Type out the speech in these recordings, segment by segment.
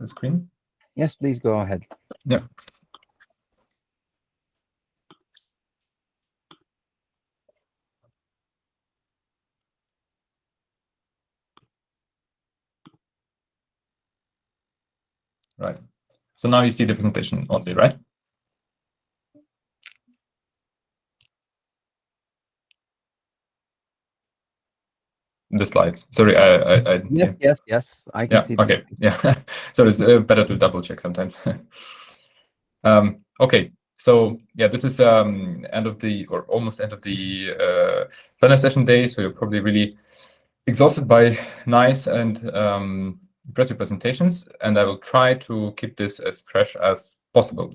the screen? Yes, please go ahead. Yeah. Right. So now you see the presentation only, right? The slides. Sorry, I, I, I Yes, yes, yes. I can Yeah. see. Okay. Yeah. so it's uh, better to double check sometimes. um, okay. So yeah, this is um, end of the or almost end of the uh, planner session day. So you're probably really exhausted by nice and um, impressive presentations, and I will try to keep this as fresh as possible.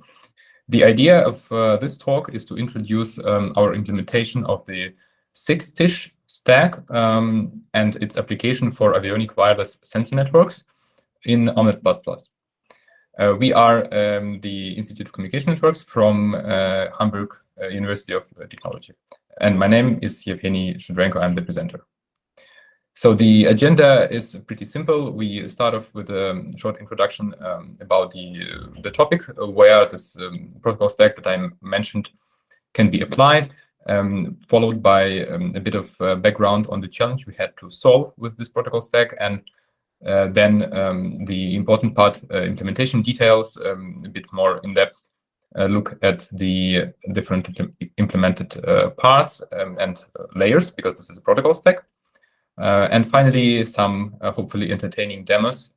The idea of uh, this talk is to introduce um, our implementation of the 6TiSCH stack um, and its application for avionic wireless sensor networks in OMNeT++. Uh, we are um, the Institute of Communication Networks from uh, Hamburg uh, University of Technology. And my name is Yevhenii Shudrenko. I'm the presenter. So the agenda is pretty simple. We start off with a short introduction um, about the, uh, the topic, uh, where this um, protocol stack that I mentioned can be applied, um, followed by um, a bit of uh, background on the challenge we had to solve with this protocol stack, and uh, then um, the important part, uh, implementation details, um, a bit more in depth uh, look at the different implemented uh, parts um, and layers, because this is a protocol stack. Uh, and finally, some hopefully entertaining demos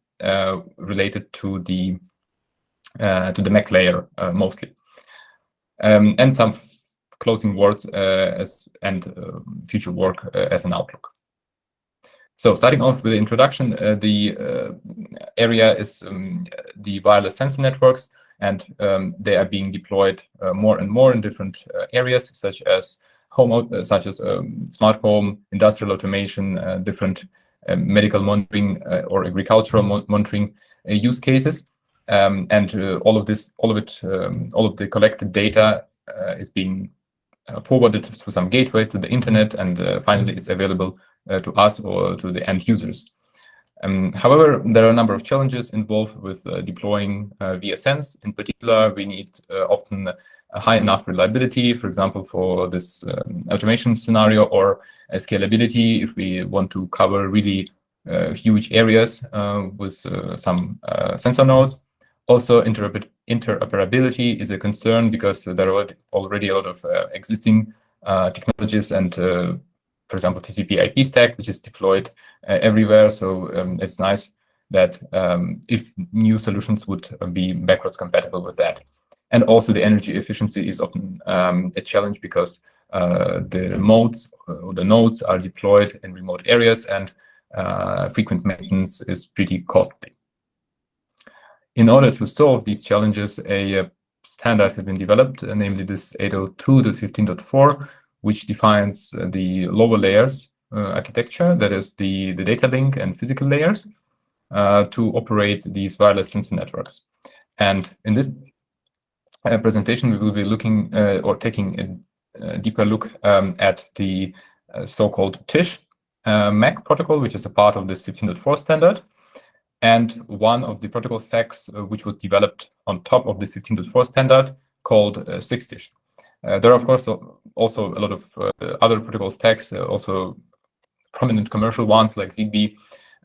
related to the to the MAC layer mostly, um, and some closing words as and future work as an outlook. So starting off with the introduction, uh, the uh, area is um, the wireless sensor networks, and um, they are being deployed uh, more and more in different areas, such as home, such as um, smart home, industrial automation, different medical monitoring or agricultural mon monitoring use cases. Um, and all of this, all of it, um, all of the collected data is being forwarded through some gateways to the internet, and finally it's available uh, to us or to the end users. Um, however, there are a number of challenges involved with uh, deploying uh, VSNs. In particular, we need often a high enough reliability, for example, for this um, automation scenario or scalability if we want to cover really uh, huge areas uh, with uh, some sensor nodes. Also, interoperability is a concern because there are already a lot of existing technologies and for example, TCP IP stack, which is deployed uh, everywhere. So um, it's nice that um, if new solutions would be backwards compatible with that. And also the energy efficiency is often um, a challenge because uh, the modes or the nodes are deployed in remote areas and uh, frequent maintenance is pretty costly. In order to solve these challenges, a, a standard has been developed, uh, namely this 802.15.4, which defines uh, the lower layers uh, architecture, that is the, the data link and physical layers, uh, to operate these wireless sensor networks. And in this presentation, we will be looking or taking a, a deeper look um, at the so-called TSCH MAC protocol, which is a part of this 15.4 standard, and one of the protocol stacks uh, which was developed on top of the 15.4 standard called uh, 6TiSCH. Uh, there are, of course, also a lot of uh, other protocol stacks, uh, also prominent commercial ones like ZigBee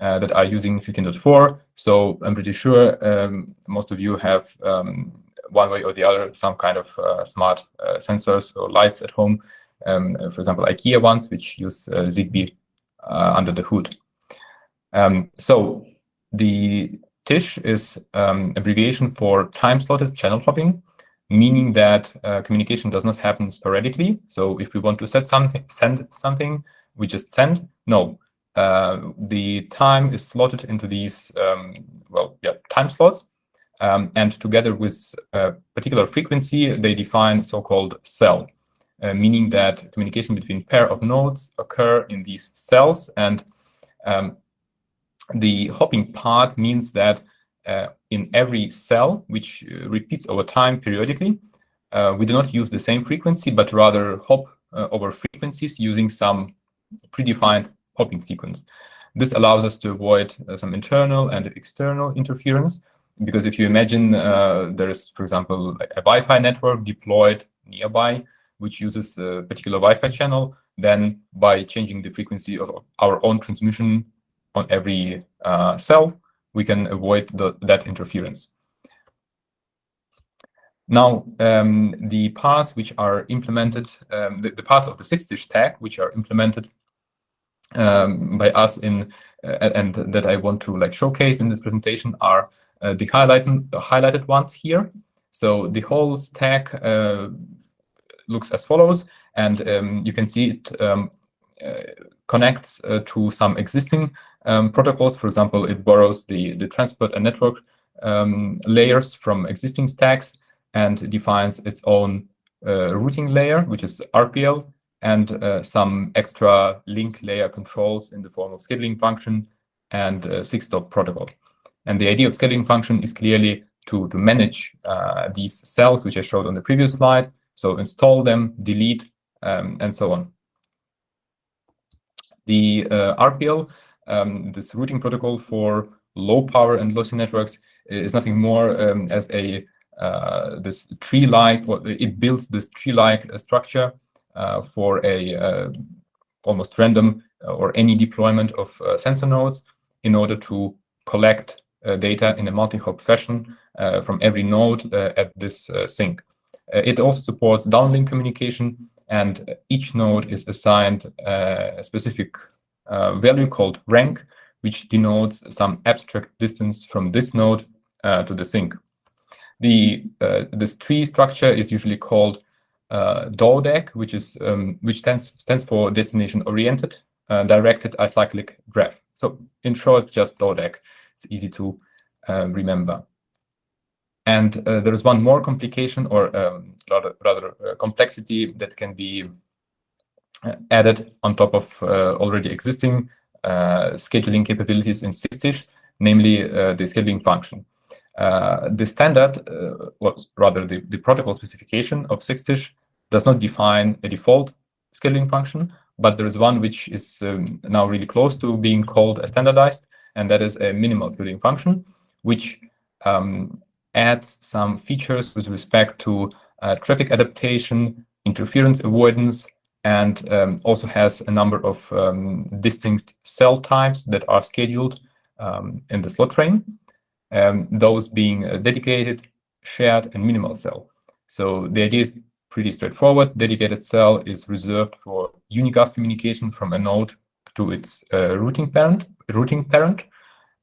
uh, that are using 15.4. So I'm pretty sure um, most of you have um, one way or the other some kind of smart sensors or lights at home. Um, for example, IKEA ones, which use ZigBee under the hood. Um, so the TSCH is um, abbreviation for time-slotted channel hopping meaning that uh, communication does not happen sporadically. So if we want to set something, send something, we just send. No, uh, the time is slotted into these, um, well, yeah, time slots. Um, and together with a particular frequency, they define so-called cell, uh, meaning that communication between pair of nodes occur in these cells. And um, the hopping part means that uh, in every cell, which uh, repeats over time periodically. Uh, we do not use the same frequency, but rather hop over frequencies using some predefined hopping sequence. This allows us to avoid some internal and external interference because if you imagine uh, there is, for example, a Wi-Fi network deployed nearby, which uses a particular Wi-Fi channel, then by changing the frequency of our own transmission on every uh, cell, we can avoid the, that interference. Now, um, the parts which are implemented, um, the, the, parts of the 6TiSCH stack which are implemented um, by us in uh, and that I want to like showcase in this presentation are uh, the highlighted the highlighted ones here. So the whole stack uh, looks as follows, and um, you can see it um, connects uh, to some existing um, protocols. For example, it borrows the the transport and network um, layers from existing stacks and defines its own uh, routing layer, which is RPL, and uh, some extra link layer controls in the form of scheduling function and uh, 6top protocol. And the idea of scheduling function is clearly to, to manage uh, these cells, which I showed on the previous slide. So install them, delete, um, and so on. The uh, RPL, um, this routing protocol for low power and lossy networks, is nothing more um, as a uh, this tree-like, it builds this tree-like structure uh, for a uh, almost random uh, or any deployment of sensor nodes in order to collect data in a multi-hop fashion from every node at this sink. it also supports downlink communication, and each node is assigned a specific value called rank, which denotes some abstract distance from this node uh, to the sink. The uh, this tree structure is usually called uh, DODAG, which is um, which stands stands for destination oriented uh, directed acyclic graph. So in short, just DODAG. It's easy to uh, remember. And uh, there is one more complication or um, rather, rather uh, complexity that can be uh, added on top of uh, already existing scheduling capabilities in 6TiSCH, namely the scheduling function. the standard, or rather the, the protocol specification of 6TiSCH does not define a default scheduling function, but there is one which is um, now really close to being called a standardized, and that is a minimal scheduling function, which um, adds some features with respect to uh, traffic adaptation, interference avoidance, and um, also has a number of um, distinct cell types that are scheduled um, in the slot frame, um, those being dedicated, shared, and minimal cell. So the idea is pretty straightforward. Dedicated cell is reserved for unicast communication from a node to its uh, routing parent. Routing parent.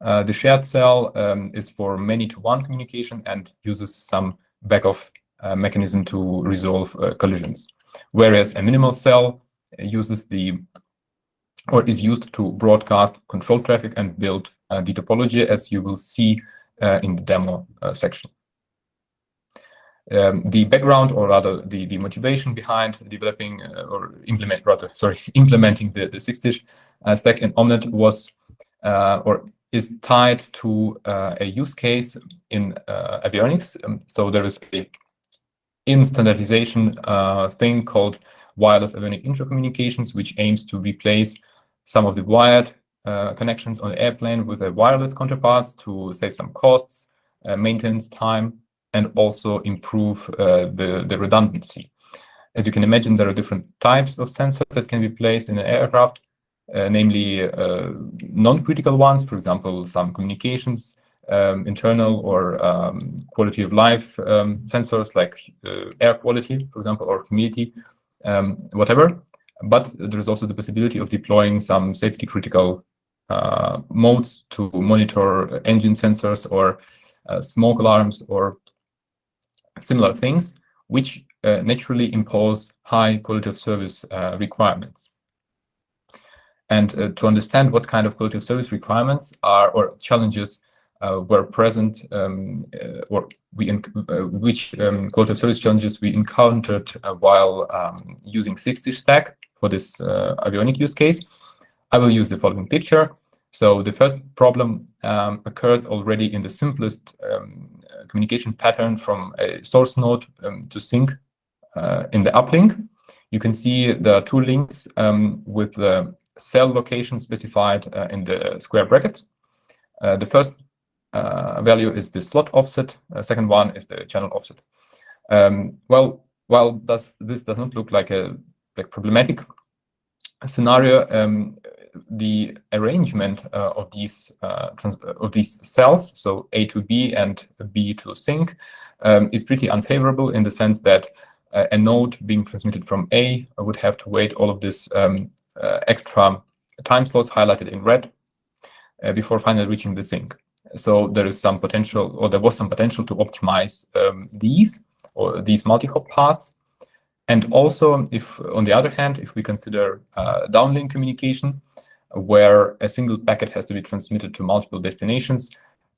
Uh, the shared cell um, is for many-to-one communication and uses some back-off uh, mechanism to resolve uh, collisions. Whereas a minimal cell uses the or is used to broadcast control traffic and build uh, the topology, as you will see uh, in the demo section. Um, the background or rather the, the motivation behind developing uh, or implement rather sorry implementing the, the 6TiSCH uh, stack in OMNeT was uh, or is tied to uh, a use case in uh, avionics. Um, so there is a in standardization uh, thing called wireless avionic intercommunications, which aims to replace some of the wired connections on the airplane with a wireless counterparts to save some costs, maintenance time, and also improve uh, the, the redundancy. As you can imagine, there are different types of sensors that can be placed in an aircraft, uh, namely uh, non-critical ones, for example, some communications, um, internal or um, quality of life um, sensors like uh, air quality, for example, or humidity, um, whatever. But there is also the possibility of deploying some safety critical uh, modes to monitor engine sensors or uh, smoke alarms or similar things, which uh, naturally impose high quality of service uh, requirements. And uh, to understand what kind of quality of service requirements are or challenges uh, were present um, uh, or we uh, which um, quality of service challenges we encountered while um, using 6TiSCH stack for this avionic use case, I will use the following picture. So the first problem um, occurred already in the simplest um, communication pattern from a source node um, to sink uh, in the uplink. You can see the two links with the cell location specified uh, in the square brackets. Uh, the first uh, value is the slot offset. Uh, second one is the channel offset. Um, well, while does this does not look like a like problematic scenario, um, the arrangement uh, of these of these cells, so A to B and B to sink, um, is pretty unfavorable in the sense that a node being transmitted from A would have to wait all of this um, extra time slots highlighted in red uh, before finally reaching the sink. So there is some potential, or there was some potential to optimize um, these or these multi-hop paths. And also, if on the other hand, if we consider uh, downlink communication, where a single packet has to be transmitted to multiple destinations,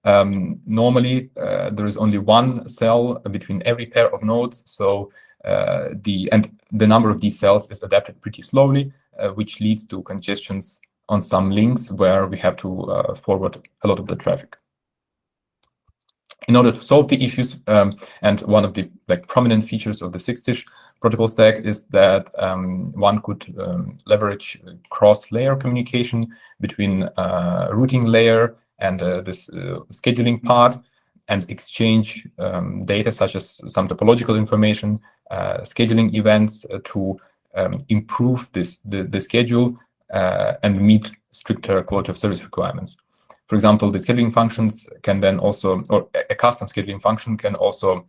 um, normally uh, there is only one cell between every pair of nodes. So uh, the and the number of these cells is adapted pretty slowly, uh, which leads to congestions on some links where we have to uh, forward a lot of the traffic. In order to solve the issues, um, and one of the like prominent features of the 6TiSCH protocol stack is that um, one could um, leverage cross-layer communication between uh, routing layer and uh, this uh, scheduling part and exchange um, data such as some topological information, uh, scheduling events uh, to um, improve this the, the schedule uh, and meet stricter quality of service requirements. For example, the scheduling functions can then also, or a custom scheduling function can also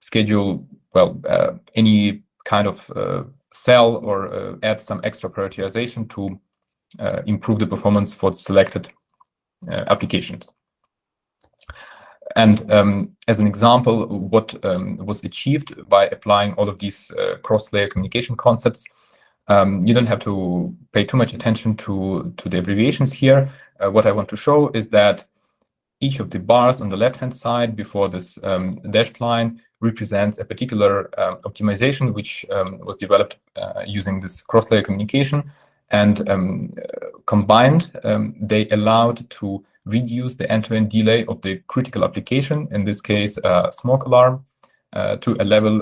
schedule, well, uh, any kind of uh, cell or uh, add some extra prioritization to improve the performance for selected applications. And um, as an example, what um, was achieved by applying all of these cross-layer communication concepts um, you don't have to pay too much attention to, to the abbreviations here. Uh, what I want to show is that each of the bars on the left-hand side before this um, dashed line represents a particular um, optimization which um, was developed uh, using this cross-layer communication. And um, combined, um, they allowed to reduce the end-to-end -end delay of the critical application, in this case, a smoke alarm, uh, to a level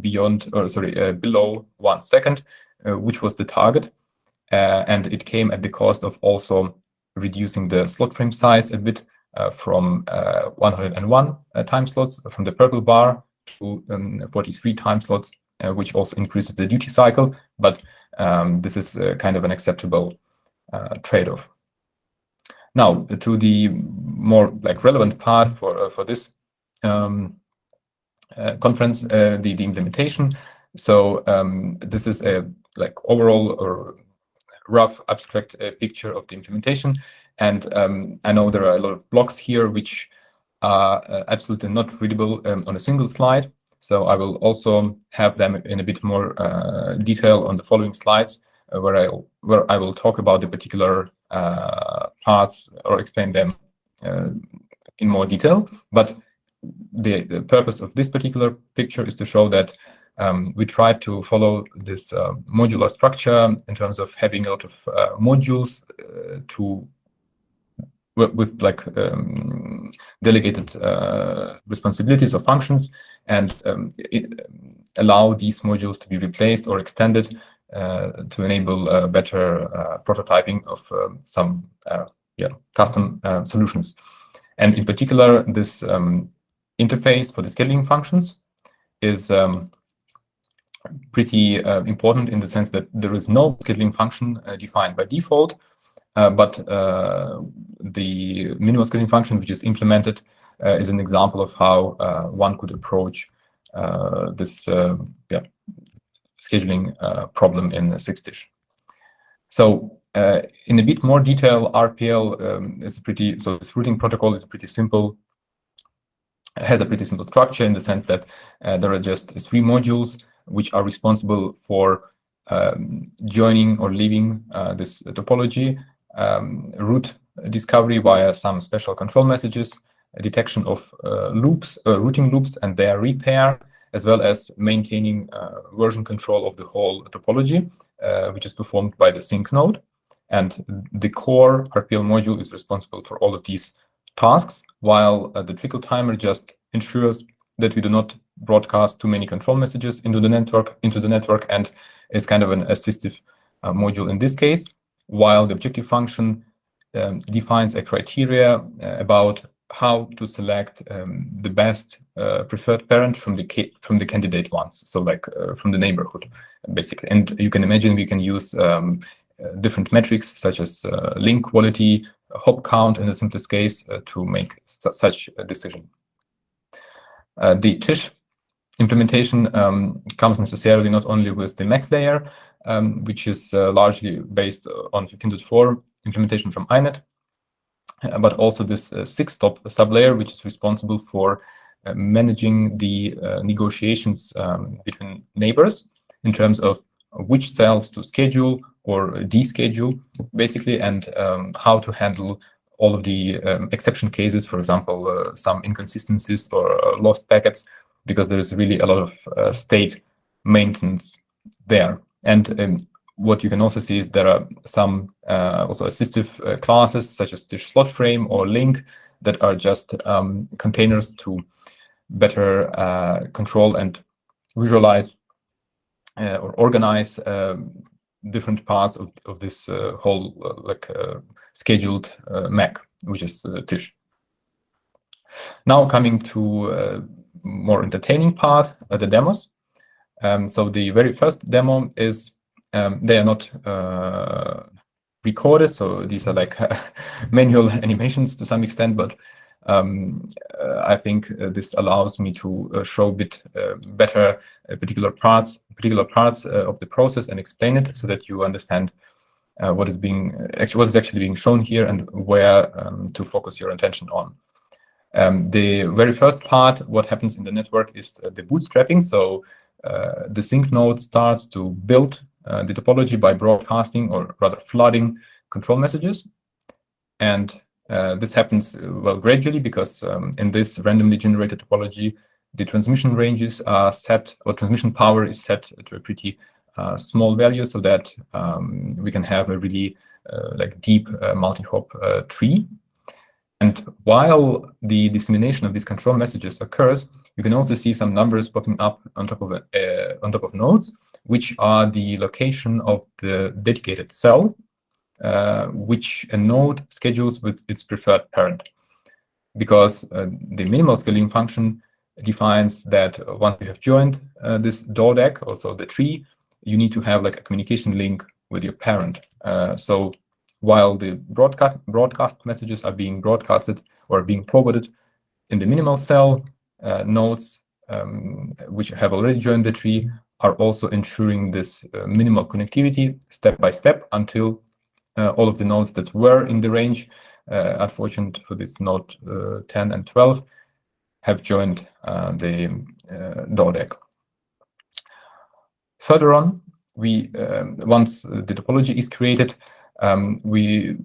beyond, or sorry, uh, below one second, uh, which was the target. Uh, and it came at the cost of also reducing the slot frame size a bit uh, from 101 time slots from the purple bar to um, 43 time slots, which also increases the duty cycle. But um, this is kind of an acceptable trade-off. Now, to the more like relevant part for for this um, uh, conference, uh, the the implementation. So um, this is a like overall or rough abstract uh, picture of the implementation. And um, I know there are a lot of blocks here which are uh, absolutely not readable um, on a single slide. So I will also have them in a bit more uh, detail on the following slides, uh, where I where I will talk about the particular uh, parts or explain them uh, in more detail. But the, the purpose of this particular picture is to show that um, we try to follow this uh, modular structure in terms of having a lot of uh, modules to with like um, delegated uh, responsibilities or functions and um, allow these modules to be replaced or extended uh, to enable uh, better prototyping of um, some yeah, custom solutions. And in particular, this um, interface for the scheduling functions is um, pretty uh, important in the sense that there is no scheduling function uh, defined by default, uh, but uh, the minimal scheduling function which is implemented uh, is an example of how uh, one could approach this yeah, scheduling problem in 6TiSCH. So in a bit more detail, RPL um, is pretty, so this routing protocol is pretty simple has a pretty simple structure in the sense that there are just three modules which are responsible for um, joining or leaving uh, this topology, um, route discovery via some special control messages, detection of uh, loops, uh, routing loops and their repair, as well as maintaining uh, version control of the whole topology, which is performed by the sink node. And the core RPL module is responsible for all of these tasks, while the trickle timer just ensures that we do not broadcast too many control messages into the network into the network and is kind of an assistive uh, module in this case while the objective function um, defines a criteria uh, about how to select um, the best uh, preferred parent from the from the candidate ones, so like uh, from the neighborhood, basically. And you can imagine we can use um, uh, different metrics such as uh, link quality, hop count in the simplest case uh, to make su such a decision. the TSCH implementation um, comes necessarily not only with the MAC layer, um, which is largely based on 15.4 implementation from INET, uh, but also this uh, 6top sublayer, which is responsible for uh, managing the negotiations um, between neighbors in terms of which cells to schedule or deschedule, basically, and um, how to handle all of the um, exception cases, for example, uh, some inconsistencies or uh, lost packets, because there is really a lot of uh, state maintenance there. And um, what you can also see is there are some uh, also assistive uh, classes such as the slot frame or link that are just um, containers to better uh, control and visualize uh, or organize um, different parts of, of this uh, whole like scheduled MAC, which is TSCH. Now coming to more entertaining part, the demos. Um, so the very first demo is um, they are not uh, recorded, so these are like manual animations to some extent, but um, uh, I think uh, this allows me to uh, show a bit uh, better uh, particular parts, particular parts of the process and explain it so that you understand what is being actually what is actually being shown here and where um, to focus your attention on. Um, the very first part, what happens in the network is the bootstrapping. So the sink node starts to build uh, the topology by broadcasting or rather flooding control messages. And uh, this happens, uh, well, gradually because um, in this randomly generated topology, the transmission ranges are set, or transmission power is set to a pretty uh, small value so that um, we can have a really uh, like deep uh, multi-hop tree. And while the dissemination of these control messages occurs, you can also see some numbers popping up on top of uh, on top of nodes, which are the location of the dedicated cell, uh, which a node schedules with its preferred parent. Because uh, the minimal scheduling function defines that once you have joined uh, this DODAG, also the tree, you need to have like a communication link with your parent. Uh, so while the broadcast broadcast messages are being broadcasted or being forwarded in the minimal cell, uh, nodes um, which have already joined the tree are also ensuring this uh, minimal connectivity step by step until uh, all of the nodes that were in the range, uh, unfortunate for this node uh, 10 and 12, have joined uh, the uh. Further on, we um, once the topology is created, um, we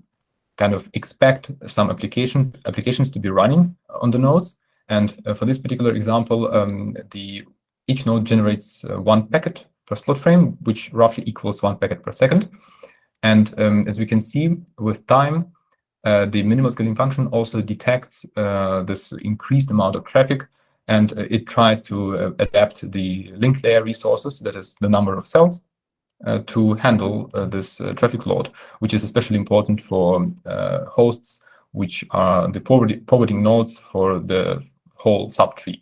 kind of expect some application applications to be running on the nodes. And uh, for this particular example, um, the each node generates uh, one packet per slot frame, which roughly equals one packet per second. And um, as we can see, with time, uh, the minimal scheduling function also detects uh, this increased amount of traffic, and uh, it tries to uh, adapt the link layer resources, that is the number of cells, to handle uh, this uh, traffic load, which is especially important for hosts which are the forward forwarding nodes for the whole subtree.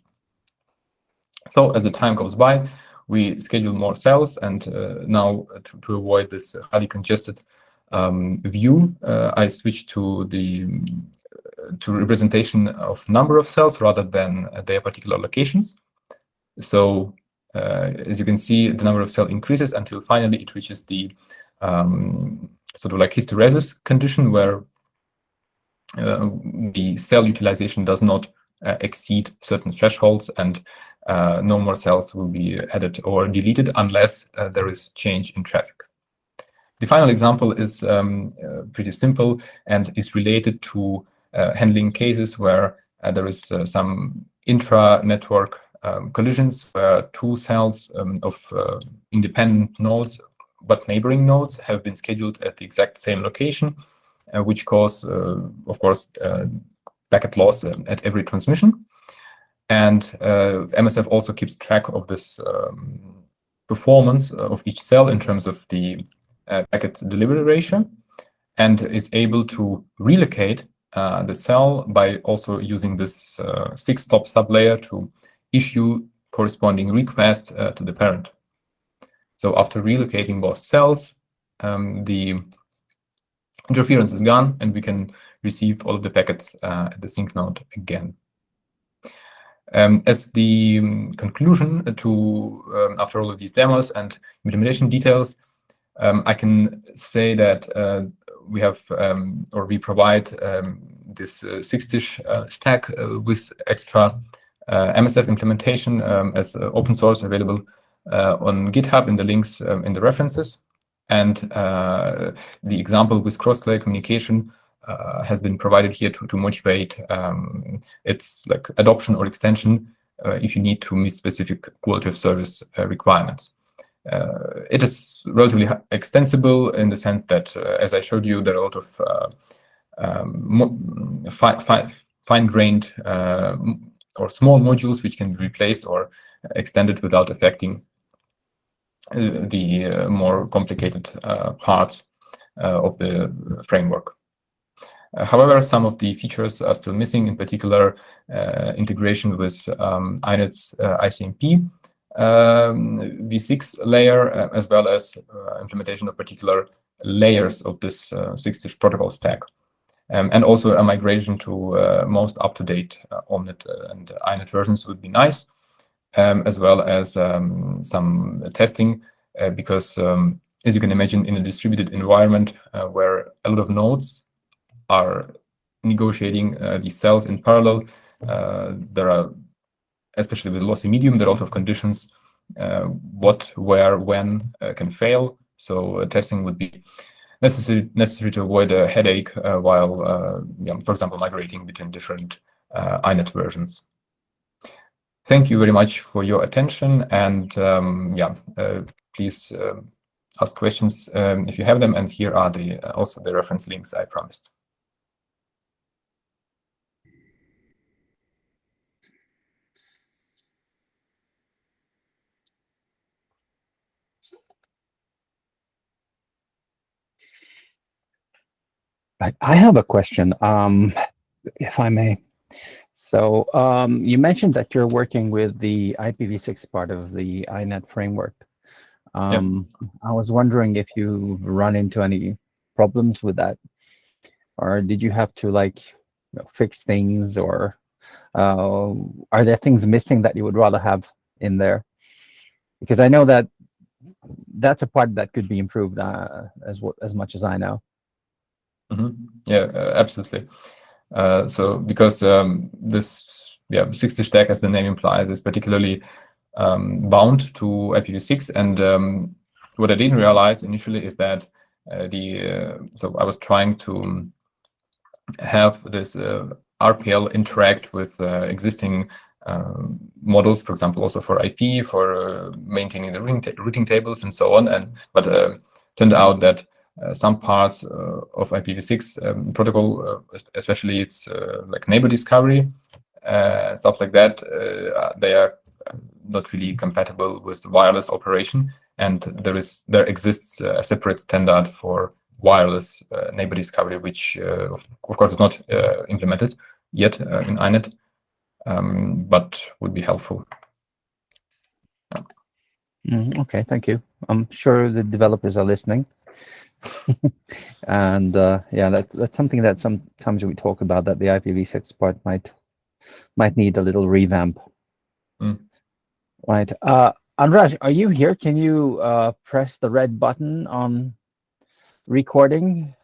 So as the time goes by, we schedule more cells, and uh, now to, to, avoid this highly congested um, view, uh, I switch to the to representation of number of cells rather than their particular locations. So uh, as you can see, the number of cell increases until finally it reaches the um, sort of like hysteresis condition where uh, the cell utilization does not uh, exceed certain thresholds and uh, no more cells will be added or deleted unless uh, there is change in traffic. The final example is um, uh, pretty simple and is related to handling cases where there is some intra-network um, collisions where two cells um, of uh, independent nodes but neighboring nodes have been scheduled at the exact same location, uh, which cause, uh, of course, uh, packet loss um, at every transmission. And uh, MSF also keeps track of this um, performance of each cell in terms of the uh, packet delivery ratio and is able to relocate the cell by also using this uh, 6top sublayer to issue corresponding request uh, to the parent. So after relocating both cells, um, the interference is gone and we can receive all of the packets uh, at the sink node again. Um, as the um, conclusion to, um, after all of these demos and implementation details, um, I can say that uh, we have, um, or we provide this uh, 6TiSCH uh, stack uh, with extra MSF implementation as uh, open source available on GitHub in the links in the references. And the example with cross-layer communication uh, has been provided here to, to motivate um, its like adoption or extension uh, if you need to meet specific quality of service uh, requirements. Uh, it is relatively extensible in the sense that, uh, as I showed you, there are a lot of uh, um, fi fi fine-grained or small modules which can be replaced or extended without affecting the more complicated parts of the framework. Uh, however, some of the features are still missing, in particular, uh, integration with um, INET's uh, ICMP um, v6 layer, as well as implementation of particular layers of this 6TiSCH protocol stack. Um, and also a migration to uh, most up-to-date uh, OMNeT uh, and INET versions would be nice, um, as well as um, some testing, because um, as you can imagine, in a distributed environment where a lot of nodes are negotiating uh, these cells in parallel. Uh, there are, especially with lossy medium, there are a lot of conditions uh, what, where, when can fail. So testing would be necessary necessary to avoid a headache while, yeah, for example, migrating between different INET versions. Thank you very much for your attention, and um, yeah, please um, ask questions um, if you have them. And here are the uh, also the reference links I promised. I, I have a question, um, if I may. So um, you mentioned that you're working with the IPv6 part of the INET framework. Um, yep. I was wondering if you run into any problems with that, or did you have to like you know, fix things, or uh, are there things missing that you would rather have in there? Because I know that that's a part that could be improved uh, as as much as I know. Mm -hmm. Yeah, uh, absolutely. Uh, so because um, this yeah 6TiSCH stack, as the name implies, is particularly um, bound to IPv6, and um, what I didn't realize initially is that uh, the uh, so I was trying to have this uh, RPL interact with uh, existing um, models, for example, also for IP, for maintaining the routing, tables and so on, and but turned out that some parts uh, of IPv6 um, protocol, uh, especially its like neighbor discovery, stuff like that, they are not really compatible with the wireless operation. And there is there exists a separate standard for wireless uh, neighbor discovery, which uh, of course is not uh, implemented yet in INET, um, but would be helpful. Mm, okay, thank you. I'm sure the developers are listening. and uh, yeah, that, that's something that sometimes we talk about that the IPv6 part might might need a little revamp. Mm. Right. Uh, Andraj, are you here? Can you uh, press the red button on recording?